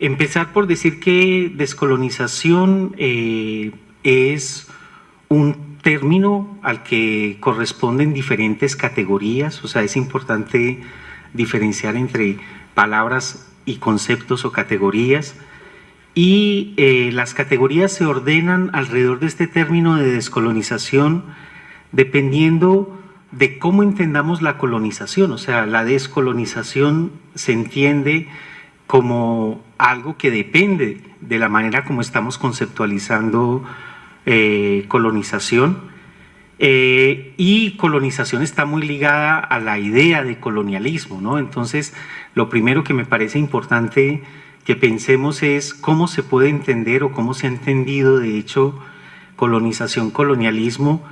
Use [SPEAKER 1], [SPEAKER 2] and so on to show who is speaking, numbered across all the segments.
[SPEAKER 1] Empezar por decir que descolonización eh, es un término al que corresponden diferentes categorías, o sea, es importante diferenciar entre palabras y conceptos o categorías, y eh, las categorías se ordenan alrededor de este término de descolonización dependiendo de cómo entendamos la colonización, o sea, la descolonización se entiende como algo que depende de la manera como estamos conceptualizando eh, colonización, eh, y colonización está muy ligada a la idea de colonialismo, ¿no? Entonces, lo primero que me parece importante que pensemos es cómo se puede entender o cómo se ha entendido, de hecho, colonización, colonialismo,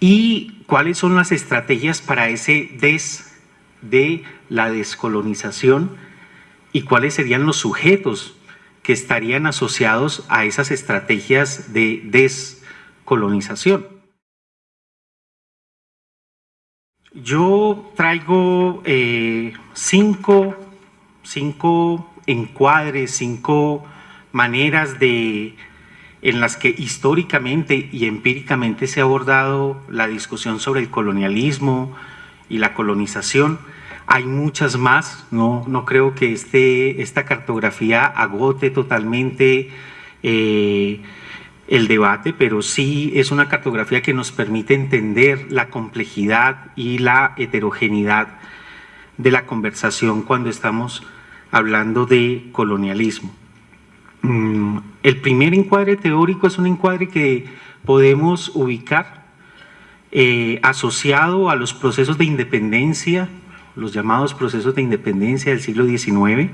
[SPEAKER 1] y cuáles son las estrategias para ese des de la descolonización y cuáles serían los sujetos que estarían asociados a esas estrategias de descolonización. Yo traigo eh, cinco, cinco encuadres, cinco maneras de, en las que históricamente y empíricamente se ha abordado la discusión sobre el colonialismo y la colonización. Hay muchas más, no, no creo que este, esta cartografía agote totalmente eh, el debate, pero sí es una cartografía que nos permite entender la complejidad y la heterogeneidad de la conversación cuando estamos hablando de colonialismo. Mm, el primer encuadre teórico es un encuadre que podemos ubicar eh, asociado a los procesos de independencia los llamados procesos de independencia del siglo XIX.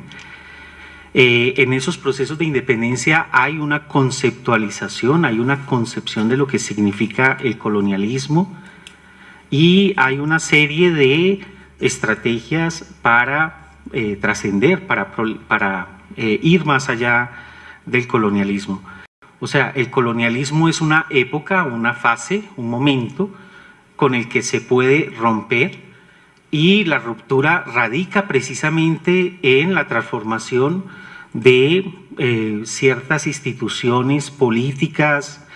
[SPEAKER 1] Eh, en esos procesos de independencia hay una conceptualización, hay una concepción de lo que significa el colonialismo y hay una serie de estrategias para eh, trascender, para, eh, ir más allá del colonialismo. O sea, el colonialismo es una época, una fase, un momento con el que se puede romper y la ruptura radica precisamente en la transformación de eh, ciertas instituciones políticas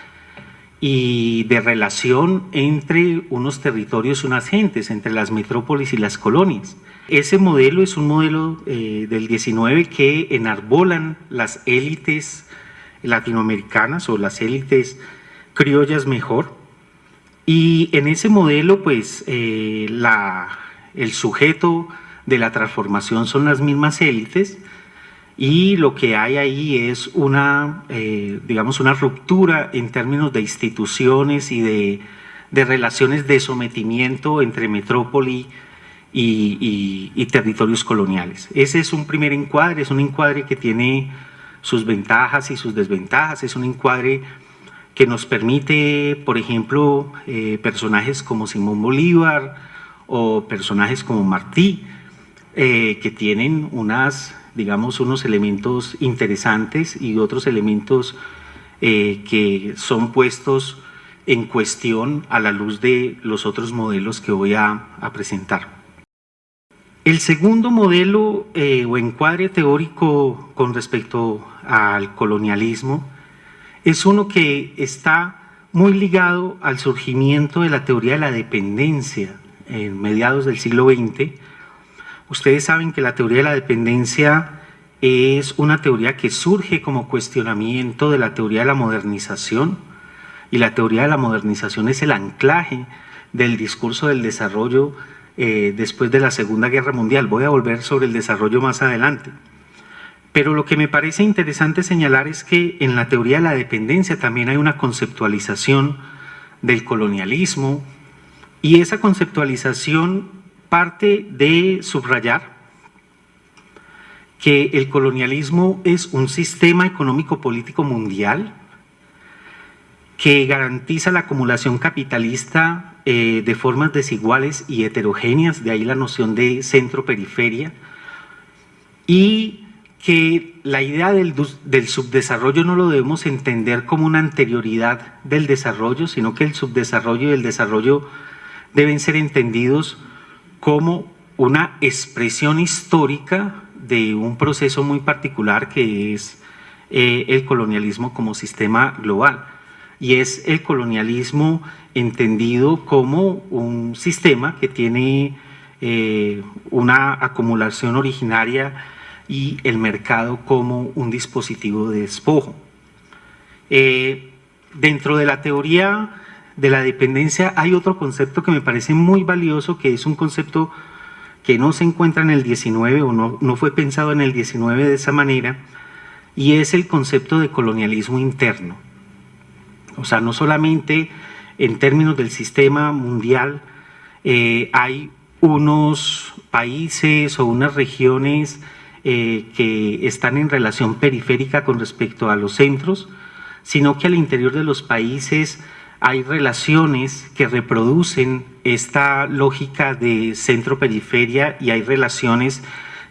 [SPEAKER 1] y de relación entre unos territorios y unas gentes, entre las metrópolis y las colonias. Ese modelo es un modelo eh, del 19 que enarbolan las élites latinoamericanas o las élites criollas mejor, y en ese modelo pues eh, la el sujeto de la transformación son las mismas élites y lo que hay ahí es una, eh, digamos, una ruptura en términos de instituciones y de, relaciones de sometimiento entre metrópoli y, territorios coloniales. Ese es un primer encuadre, es un encuadre que tiene sus ventajas y sus desventajas, es un encuadre que nos permite, por ejemplo, eh, personajes como Simón Bolívar, o personajes como Martí, eh, que tienen unas, digamos, unos elementos interesantes y otros elementos eh, que son puestos en cuestión a la luz de los otros modelos que voy a, presentar. El segundo modelo eh, o encuadre teórico con respecto al colonialismo es uno que está muy ligado al surgimiento de la teoría de la dependencia en mediados del siglo XX, ustedes saben que la teoría de la dependencia es una teoría que surge como cuestionamiento de la teoría de la modernización y la teoría de la modernización es el anclaje del discurso del desarrollo eh, después de la Segunda Guerra Mundial. Voy a volver sobre el desarrollo más adelante. Pero lo que me parece interesante señalar es que en la teoría de la dependencia también hay una conceptualización del colonialismo, y esa conceptualización parte de subrayar que el colonialismo es un sistema económico político mundial que garantiza la acumulación capitalista eh, de formas desiguales y heterogéneas, de ahí la noción de centro-periferia, y que la idea del, subdesarrollo no lo debemos entender como una anterioridad del desarrollo, sino que el subdesarrollo y el desarrollo deben ser entendidos como una expresión histórica de un proceso muy particular que es eh, el colonialismo como sistema global y es el colonialismo entendido como un sistema que tiene eh, una acumulación originaria y el mercado como un dispositivo de despojo. Eh, dentro de la teoría de la dependencia hay otro concepto que me parece muy valioso, que es un concepto que no se encuentra en el 19 o no, no fue pensado en el 19 de esa manera, y es el concepto de colonialismo interno. O sea, no solamente en términos del sistema mundial eh, hay unos países o unas regiones eh, que están en relación periférica con respecto a los centros, sino que al interior de los países hay relaciones que reproducen esta lógica de centro-periferia y hay relaciones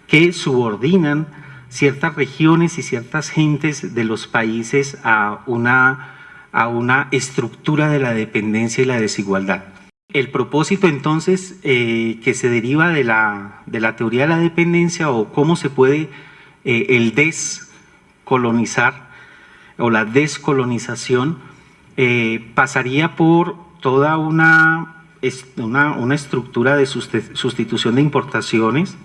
[SPEAKER 1] que subordinan ciertas regiones y ciertas gentes de los países a una, a una estructura de la dependencia y la desigualdad. El propósito entonces eh, que se deriva de la, de la, teoría de la dependencia o cómo se puede eh, el descolonizar o la descolonización eh, pasaría por toda una, una, estructura de sustitución de importaciones,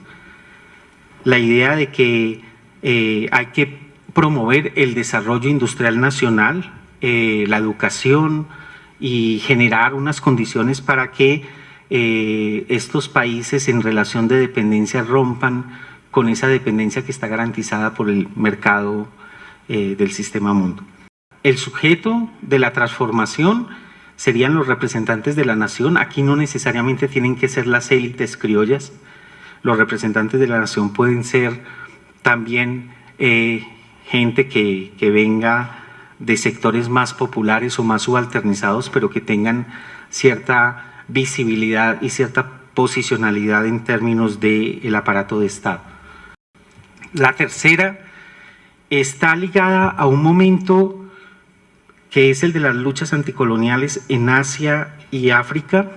[SPEAKER 1] la idea de que hay que promover el desarrollo industrial nacional, la educación, y generar unas condiciones para que eh, estos países en relación de dependencia rompan con esa dependencia que está garantizada por el mercado eh, del sistema mundo. El sujeto de la transformación serían los representantes de la nación. Aquí no necesariamente tienen que ser las élites criollas. Los representantes de la nación pueden ser también eh, gente que, venga de sectores más populares o más subalternizados, pero que tengan cierta visibilidad y cierta posicionalidad en términos del aparato de Estado. La tercera está ligada a un momento que es el de las luchas anticoloniales en Asia y África,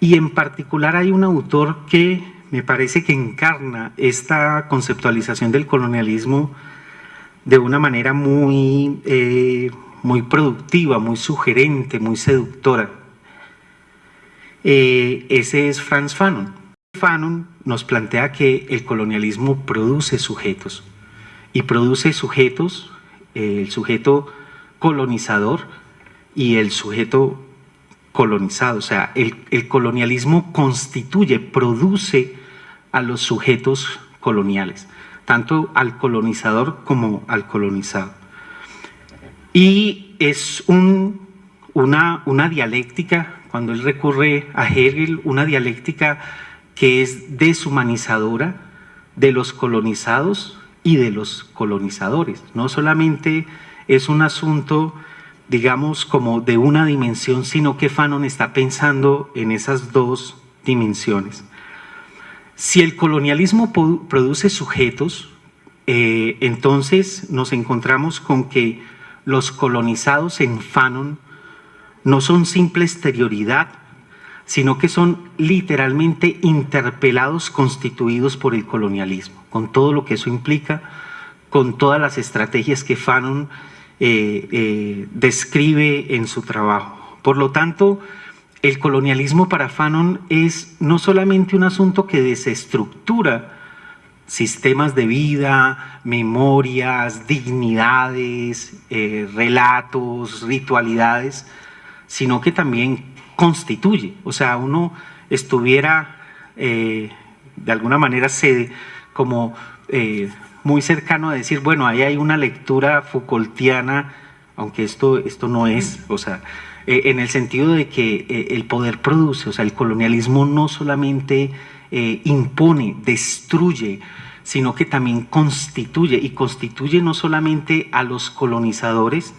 [SPEAKER 1] y en particular hay un autor que me parece que encarna esta conceptualización del colonialismo de una manera muy, eh, muy productiva, muy sugerente, muy seductora. Eh, ese es Franz Fanon. Fanon nos plantea que el colonialismo produce sujetos y produce sujetos, el sujeto colonizador y el sujeto colonizado. O sea, el, colonialismo constituye, produce a los sujetos coloniales tanto al colonizador como al colonizado. Y es una, una dialéctica, cuando él recurre a Hegel, una dialéctica que es deshumanizadora de los colonizados y de los colonizadores. No solamente es un asunto, digamos, como de una dimensión, sino que Fanon está pensando en esas dos dimensiones. Si el colonialismo produce sujetos, eh, entonces nos encontramos con que los colonizados en Fanon no son simple exterioridad, sino que son literalmente interpelados constituidos por el colonialismo, con todo lo que eso implica, con todas las estrategias que Fanon eh, eh, describe en su trabajo. Por lo tanto, el colonialismo para Fanon es no solamente un asunto que desestructura sistemas de vida, memorias, dignidades, eh, relatos, ritualidades, sino que también constituye. O sea, uno estuviera de alguna manera como muy cercano a decir, bueno, ahí hay una lectura Foucaultiana, aunque esto, esto no es, o sea, eh, en el sentido de que eh, el poder produce, o sea, el colonialismo no solamente eh, impone, destruye, sino que también constituye, y constituye no solamente a los colonizadores,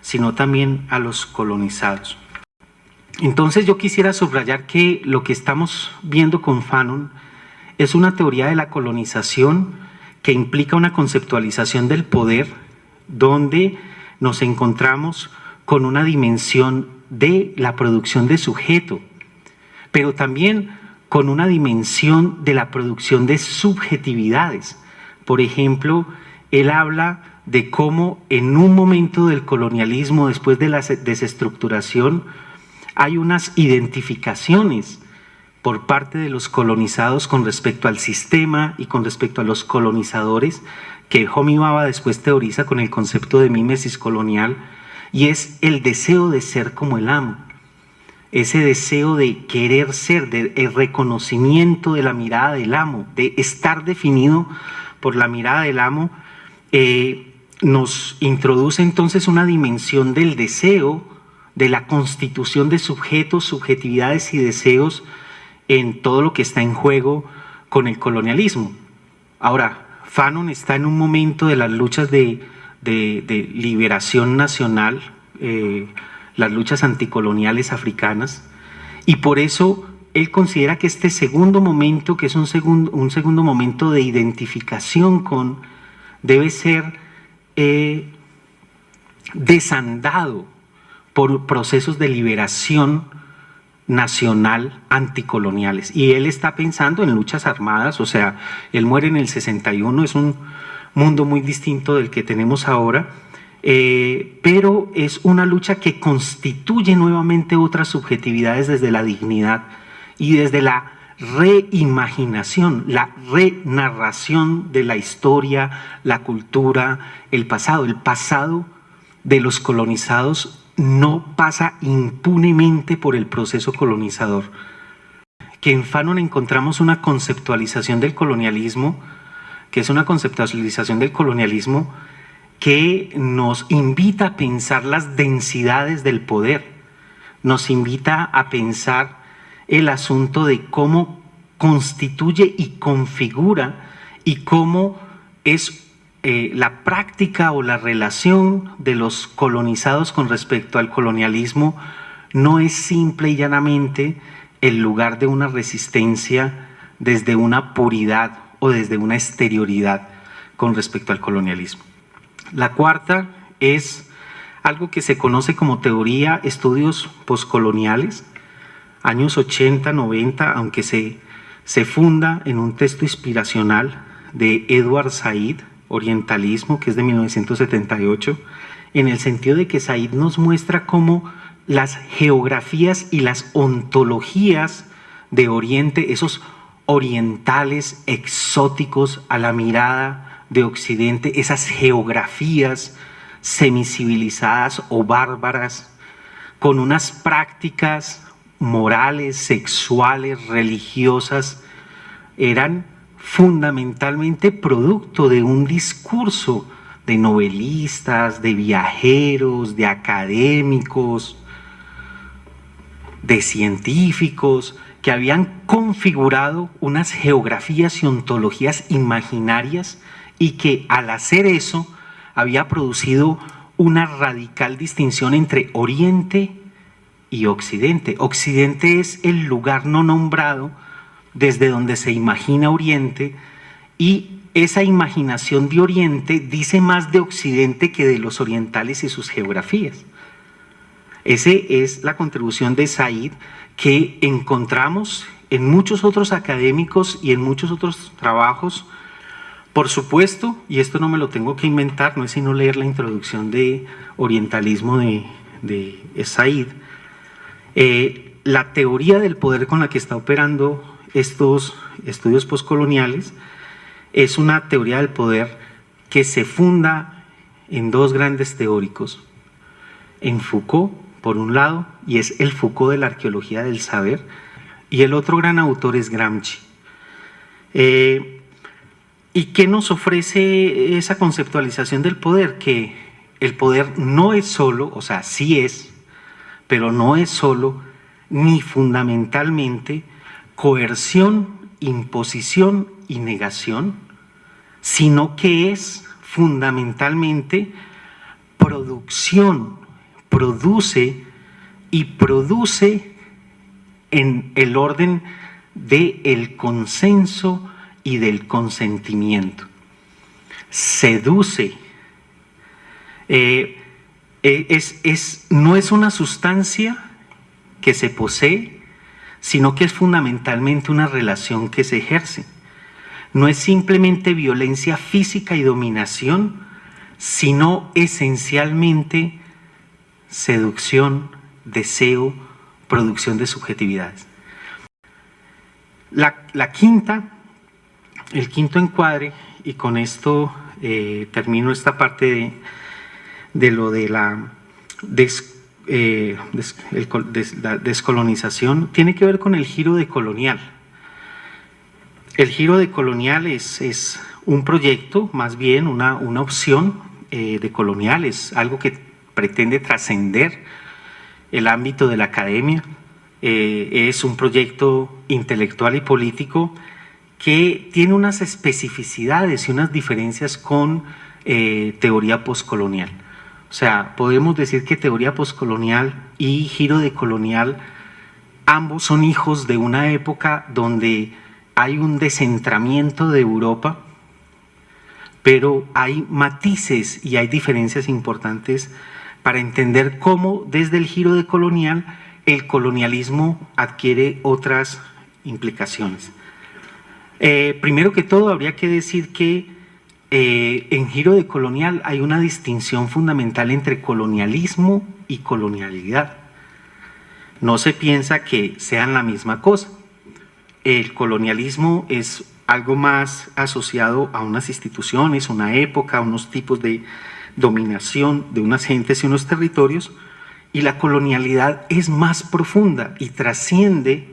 [SPEAKER 1] sino también a los colonizados. Entonces yo quisiera subrayar que lo que estamos viendo con Fanon es una teoría de la colonización que implica una conceptualización del poder donde nos encontramos con una dimensión de la producción de sujeto, pero también con una dimensión de la producción de subjetividades. Por ejemplo, él habla de cómo en un momento del colonialismo, después de la desestructuración, hay unas identificaciones por parte de los colonizados con respecto al sistema y con respecto a los colonizadores que Homi Baba después teoriza con el concepto de mimesis colonial y es el deseo de ser como el amo. Ese deseo de querer ser, de el reconocimiento de la mirada del amo, de estar definido por la mirada del amo, eh, nos introduce entonces una dimensión del deseo, de la constitución de sujetos, subjetividades y deseos en todo lo que está en juego con el colonialismo. Ahora, Fanon está en un momento de las luchas de, liberación nacional, eh, las luchas anticoloniales africanas, y por eso él considera que este segundo momento, que es un segundo, un segundo momento de identificación con, debe ser eh, desandado por procesos de liberación nacional anticoloniales. Y él está pensando en luchas armadas, o sea, él muere en el 61, es un mundo muy distinto del que tenemos ahora, eh, pero es una lucha que constituye nuevamente otras subjetividades desde la dignidad y desde la reimaginación, la renarración de la historia, la cultura, el pasado. El pasado de los colonizados no pasa impunemente por el proceso colonizador. Que en Fanon encontramos una conceptualización del colonialismo, que es una conceptualización del colonialismo que nos invita a pensar las densidades del poder, nos invita a pensar el asunto de cómo constituye y configura y cómo es eh, la práctica o la relación de los colonizados con respecto al colonialismo no es simple y llanamente el lugar de una resistencia desde una puridad o desde una exterioridad con respecto al colonialismo. La cuarta es algo que se conoce como teoría estudios postcoloniales, años 80, 90, aunque se, se funda en un texto inspiracional de Edward Said, Orientalismo, que es de 1978, en el sentido de que Said nos muestra cómo las geografías y las ontologías de Oriente, esos orientales exóticos a la mirada de Occidente, esas geografías semicivilizadas o bárbaras, con unas prácticas morales, sexuales, religiosas, eran fundamentalmente producto de un discurso de novelistas, de viajeros, de académicos, de científicos, que habían configurado unas geografías y ontologías imaginarias y que al hacer eso había producido una radical distinción entre Oriente y Occidente. Occidente es el lugar no nombrado desde donde se imagina Oriente y esa imaginación de Oriente dice más de Occidente que de los orientales y sus geografías. Esa es la contribución de Said que encontramos en muchos otros académicos y en muchos otros trabajos por supuesto, y esto no me lo tengo que inventar, no es sino leer la introducción de orientalismo de, de Said, eh, la teoría del poder con la que está operando estos estudios postcoloniales es una teoría del poder que se funda en dos grandes teóricos, en Foucault, por un lado, y es el Foucault de la arqueología del saber, y el otro gran autor es Gramsci. Eh, ¿Y qué nos ofrece esa conceptualización del poder? Que el poder no es solo, o sea, sí es, pero no es solo ni fundamentalmente coerción, imposición y negación, sino que es fundamentalmente producción, produce y produce en el orden del el consenso y del consentimiento. Seduce. Eh, eh, es, es, no es una sustancia que se posee, sino que es fundamentalmente una relación que se ejerce. No es simplemente violencia física y dominación, sino esencialmente seducción, deseo, producción de subjetividades. La, quinta, el quinto encuadre, y con esto eh, termino esta parte de, lo de la, eh, descolonización, tiene que ver con el giro de colonial. El giro de colonial es, un proyecto, más bien una, opción eh, de colonial, es algo que pretende trascender el ámbito de la academia, eh, es un proyecto intelectual y político que tiene unas especificidades y unas diferencias con teoría postcolonial. O sea, podemos decir que teoría postcolonial y giro de colonial ambos son hijos de una época donde hay un descentramiento de Europa, pero hay matices y hay diferencias importantes para entender cómo desde el giro de colonial el colonialismo adquiere otras implicaciones. Eh, primero que todo, habría que decir que eh, en giro de colonial hay una distinción fundamental entre colonialismo y colonialidad. No se piensa que sean la misma cosa. El colonialismo es algo más asociado a unas instituciones, una época, unos tipos de dominación de unas gentes y unos territorios, y la colonialidad es más profunda y trasciende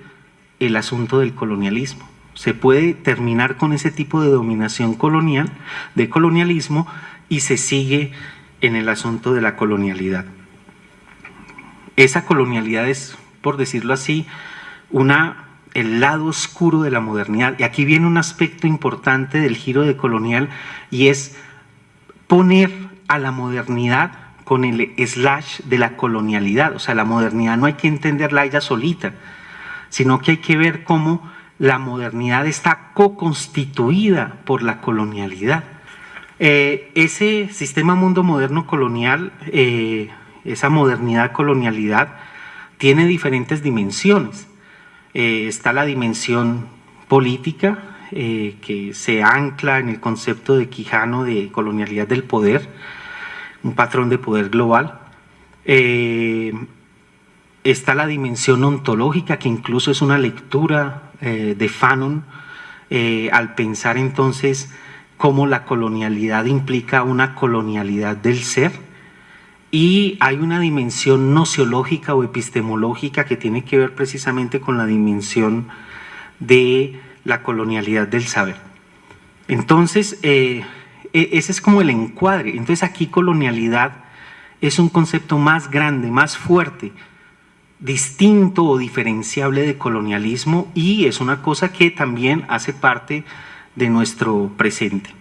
[SPEAKER 1] el asunto del colonialismo. Se puede terminar con ese tipo de dominación colonial, de colonialismo, y se sigue en el asunto de la colonialidad. Esa colonialidad es, por decirlo así, una, el lado oscuro de la modernidad. Y aquí viene un aspecto importante del giro de colonial y es poner a la modernidad con el slash de la colonialidad. O sea, la modernidad no hay que entenderla ella solita, sino que hay que ver cómo la modernidad está co-constituida por la colonialidad. Eh, ese sistema mundo moderno colonial, eh, esa modernidad colonialidad, tiene diferentes dimensiones. Eh, está la dimensión política, que se ancla en el concepto de Quijano de colonialidad del poder, un patrón de poder global. Está la dimensión ontológica, que incluso es una lectura eh, de Fanon, eh, al pensar entonces cómo la colonialidad implica una colonialidad del ser, y hay una dimensión nociológica o epistemológica que tiene que ver precisamente con la dimensión de la colonialidad del saber. Entonces, e, ese es como el encuadre. Entonces aquí colonialidad es un concepto más grande, más fuerte, distinto o diferenciable de colonialismo y es una cosa que también hace parte de nuestro presente.